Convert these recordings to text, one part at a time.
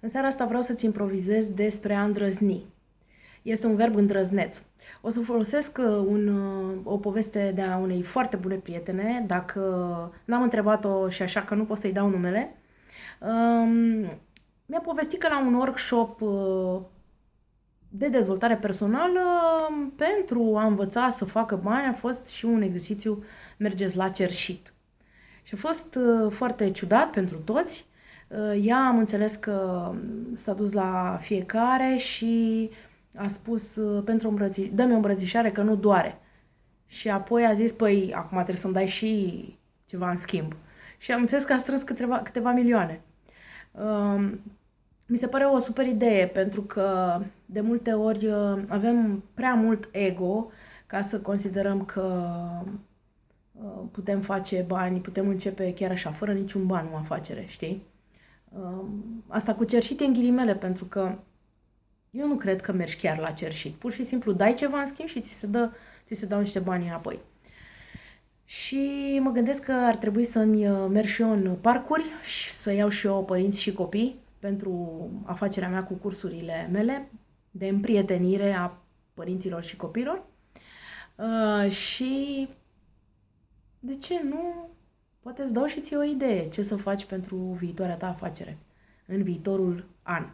În seara asta vreau să-ți improvizez despre a îndrăzni. Este un verb îndrăzneț. O să folosesc uh, un, uh, o poveste de a unei foarte bune prietene, dacă n-am întrebat-o și așa că nu pot să-i dau numele. Um, mi-a povestit că la un workshop uh, de dezvoltare personală, pentru a învăța să facă bani, a fost și un exercițiu mergeți la cerșit. Și a fost foarte ciudat pentru toți, Uh, ea am înțeles că s-a dus la fiecare și a spus uh, pentru îmbrăți- dă-mi o îmbrățișare că nu doare. Și apoi a zis, păi, acum trebuie să-mi dai și ceva în schimb. Și am înțeles că a strâns câteva, câteva milioane. Um, mi se pare o super idee pentru că de multe ori uh, avem prea mult ego ca să considerăm că putem face bani, putem începe chiar așa, fără niciun ban o afacere, știi? Asta cu cerșit e în ghilimele, pentru că eu nu cred că mergi chiar la cerșit. Pur și simplu dai ceva în schimb și ți se, dă, ți se dau niște bani înapoi. Și mă gândesc că ar trebui să-mi uh, merg și eu în parcuri și să iau și eu părinți și copii pentru afacerea mea cu cursurile mele de împrietenire a părinților și copilor. Uh, și de ce nu Poate îți dau și ție o idee ce să faci pentru viitoarea ta afacere în viitorul an.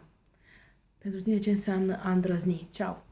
Pentru tine ce înseamnă a îndrăzni. Ceau!